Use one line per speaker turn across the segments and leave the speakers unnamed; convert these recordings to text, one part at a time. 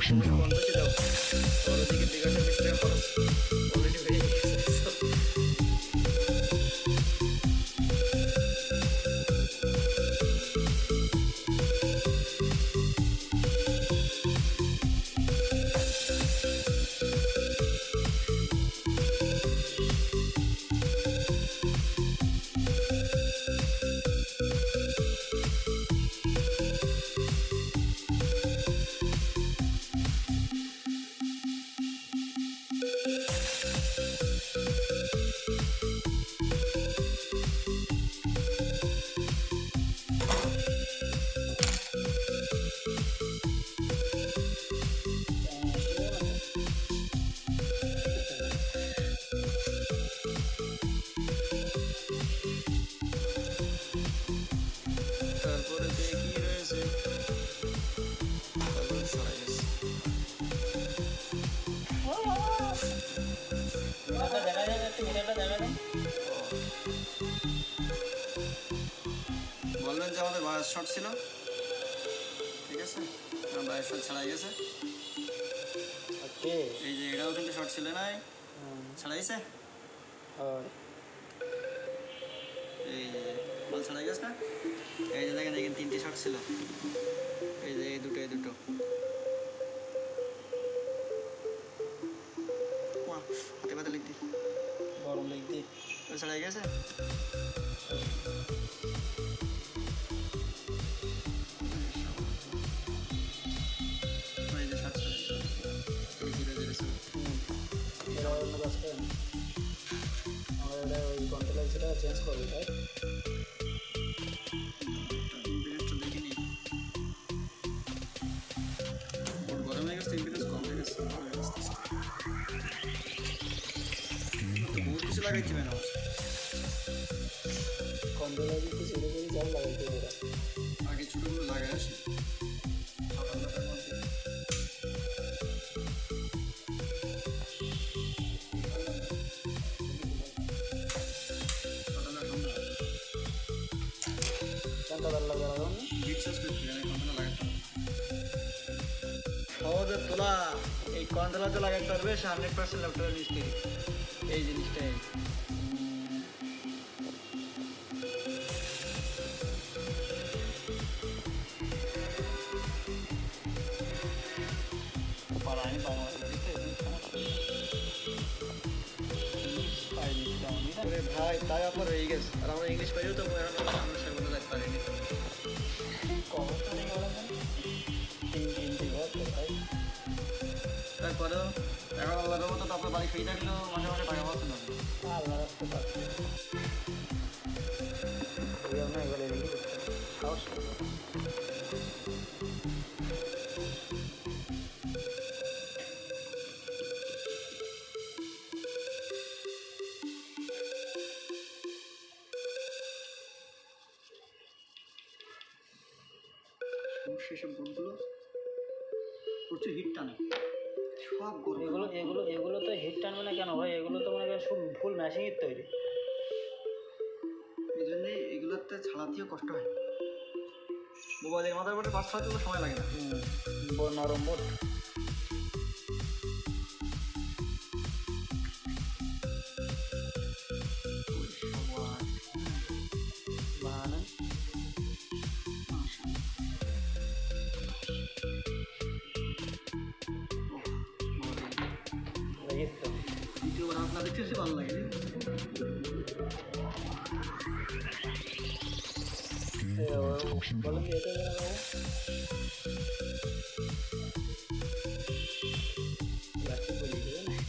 হয়
Function
ছিল। ঠিক আছে? বায়াস শট ছাড়াই গেছে। এই যে এটাও কিন্তু শর্ট ছিল নাই? ছাড়াইছে? এই যে বল ছাড়াই গেছে না? এই যে দেখেন এখানে তিনটে শট ছিল। এই যে এই দুটো এই দুটো। হাতে পাতে
গরম লাগছে
ছাড়াই গেছে?
অন্য আমরা এটা ওই কন্ট্রোলার সেটা চেঞ্জ করব তাই
কিছু লাগাইতে হবে
কন্ট্রোলার কিন্তু ছেড়ে করে জল লাগাইতে ওরা।
আগে ছোটগুলো লাগাই আসি
চানটা ভালো লাগে লাগানো
বিশ্বাস করছি সহজে তোলা এই কন্ট্রোলার তো লাগাতে পারবে হান্ড্রেড পার্সেন্ট ল্যাপটপের মিস্ত্রি এই জিনিসটাই। ভাই তাই আপনার হয়ে গেছে। আর আমরা ইংলিশ পাইও তো আমরা সেগুলো লাগতে পারিনি। তারপরেও এখন আল্লাহর মতো তো আপনার বাড়ি ফ্রি থাকলেও মাসে মাসে টাকা পাচ্ছেন না
আল্লাহ রাখতে পারছি। আমরা এবারে সাহস করব
সমস্যা সব বোর্ডগুলো প্রচুর হিট টানে। সব গরম
এগুলো এগুলো এগুলো তো হিট টানবে না কেন ভাই? এগুলো তো মনে করেন সব ফুল ম্যাশিংয়ের তৈরি।
এই জন্যে এগুলোতে ছাড়াতেও কষ্ট হয়। মোবাইলের মাথার উপরে পাঁচ ছয় সময় লাগে না।
নরম বোট তো
দ্বিতীয়বার আপনার দেখতে বেশি ভালো লাগে
এ, ও- বলেন যে এটা লাগাবো প্লাস্টিক বলিয়ে দেবে না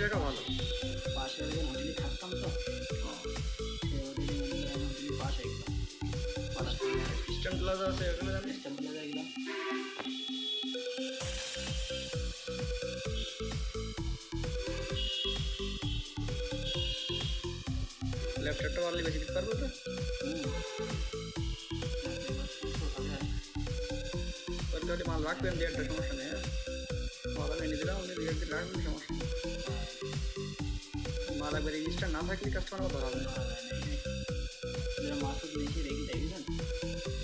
সিঁড়ি
চিনি রাখা ভালো
পাশে ওদের হোটেলে থাকতাম তো সে হোটেলে মনে করেন হোটেলের পাশে একদম পাড়ার
ইস্টার্ন প্লাজা আছে ওখানে জানি
সিস্টেম বলে দেখলাম
ল্যাপটপটা পারলে বেশি দিতে পারবো তো
হুম
ওর তাহলে মাল রাখবেন দিয়ে একটা সমস্যা নেই হ্যাঁ মাল আমি এনে দিলাম উনি দিয়ে দিলে রাখবেন সমস্যা নেই মাল একবার রেজিস্টার না থাকলে কাস্টমার কথা হবে না।
যেটা মাসুদ রেখে দেখবেন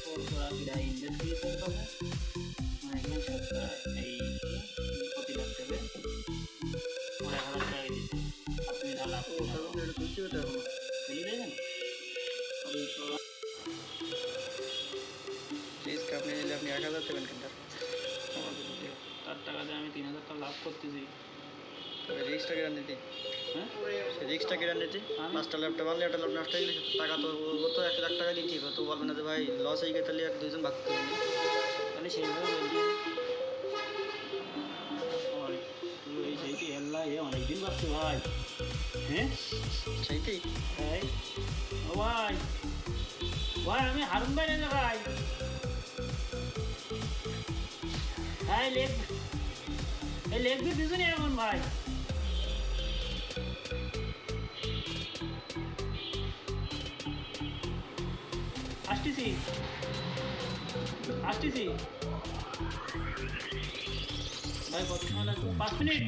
ওর তোরা কিরা ইনভেস্ট দিয়েছেন তবে মানে এখানে সরকার এই হাজার টাকা দিচ্ছে আপনি
এটা
দেবেন
রিস্ক আপনি নিলে আপনি এক হাজার দেবেন কিন্তু।
তার টাকাতে আমি তিন হাজার টাকা লাভ করতেছি।
তবে রিক্সটা নিতে
হ্যাঁ
রিক্সটা কেটে নিতে
আমি-
পাঁচটা ল্যাপটপ আনলে একটা ল্যাপটপ নষ্ট হয়ে গেলে টাকা তো ও তো এক লাখ টাকা দিচ্ছি তো বলবে না যে ভাই লস হয়ে গেছে তাহলে এক দুজন ভাগ করে নিই
তাহলে সেইভাবে বলছি। ওই, তুই এই সেইটি হেল্লা এ অনেকদিন ভাবছি ভাই। হ্যাঁ?
সেইটাই
এই ও ভাই। ভাই আমি হারুন ভাই না ভাই। হ্যাঁ লেগ এই লেগ দিয়ে দিছো এখন ভাই। আসতেছি ভাই কত সময় লাগবে পাঁচ মিনিট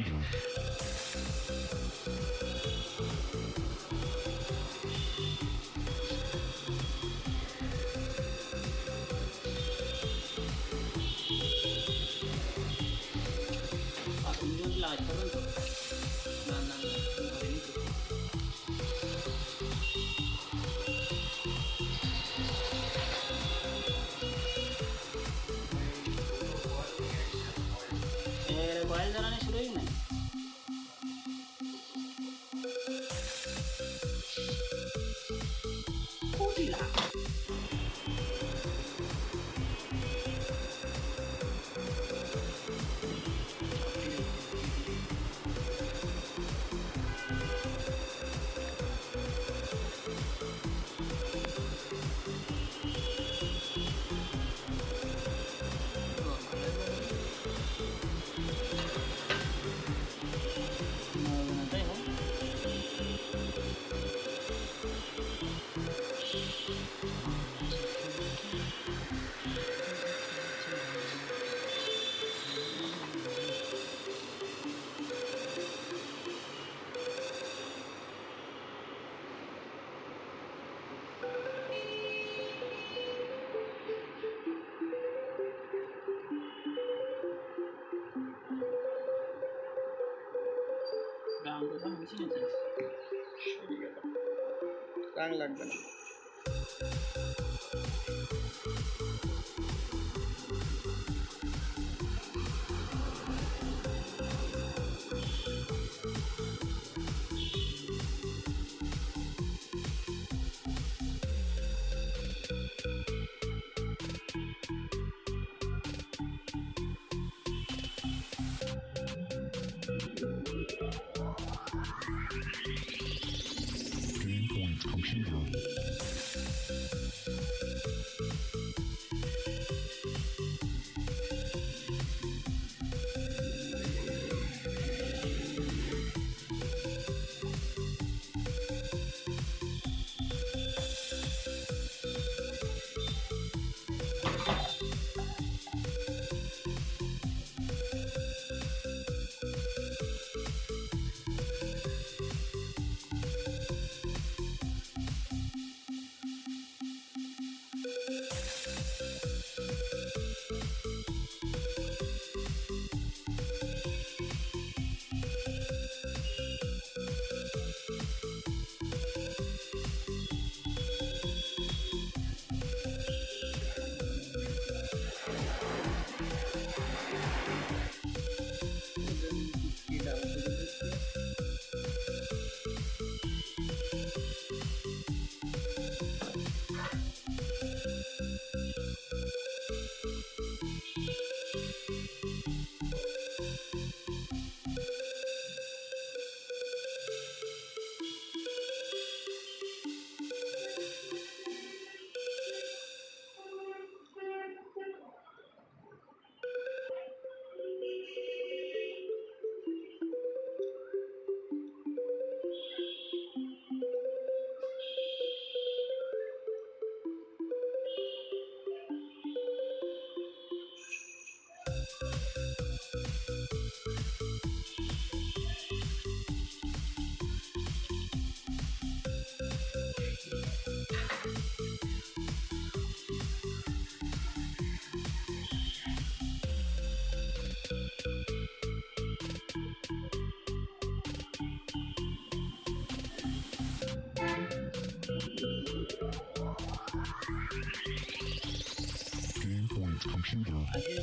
রাং লাগবে না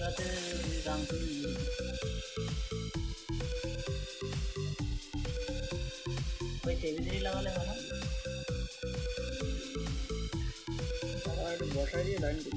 රටේ දම්තුළු ඔය
තෙවිදිරි ලවල හන තවාට බොටරිය දන්ඩි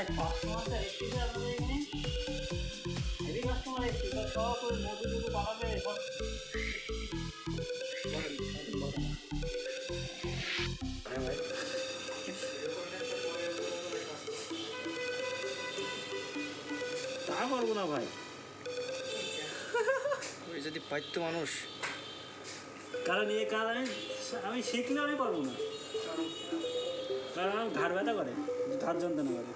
ভাই কাস্টমারটা এসেছে আপনাদের এখানে হেভি কাস্টমার এসেছে সব সব করে মজুর মজুর বানাবে বলেন।
তা পারব না ভাই।
ওই যদি পাইতো মানুষ।
কারণ এই কারণে আমি শিখলে আমি পারব না। কারণ আমার ঘাড় ব্যথা করে। ঘাড় যন্ত্রণা করে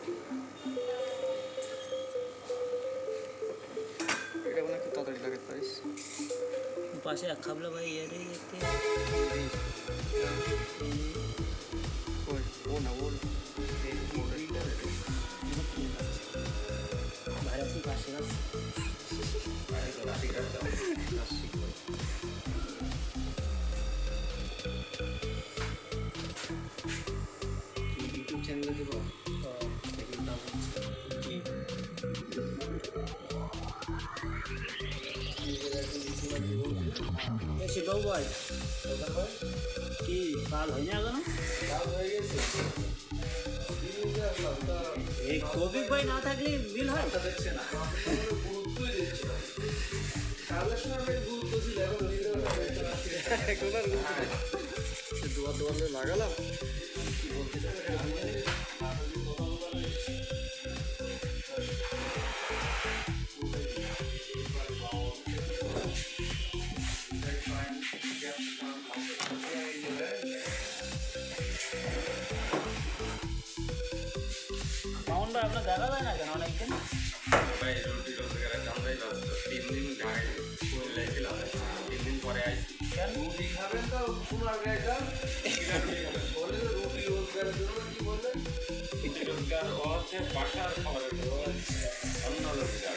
এটা মনে হয় তাড়াতাড়ি লাগাতে পারিস
পাশে এক খাবলা ভাই ইয়ারে দেখতে
ওই ও না ও এই
ভাইরাসি পাশে আছে
শিবাবু ভাই কি কাল হয়নি এখনও? এই কবিক ভাই না থাকলে বিল হয়?
এখন আর দুয়ার দুয়ার লাগালাম।
রুটি খাবেন তো পুনর গাইটা বলে রুটি রোজগারের জন্য কি রুটি রোজগার হচ্ছে বাসার খাবারের অন্য রোজগার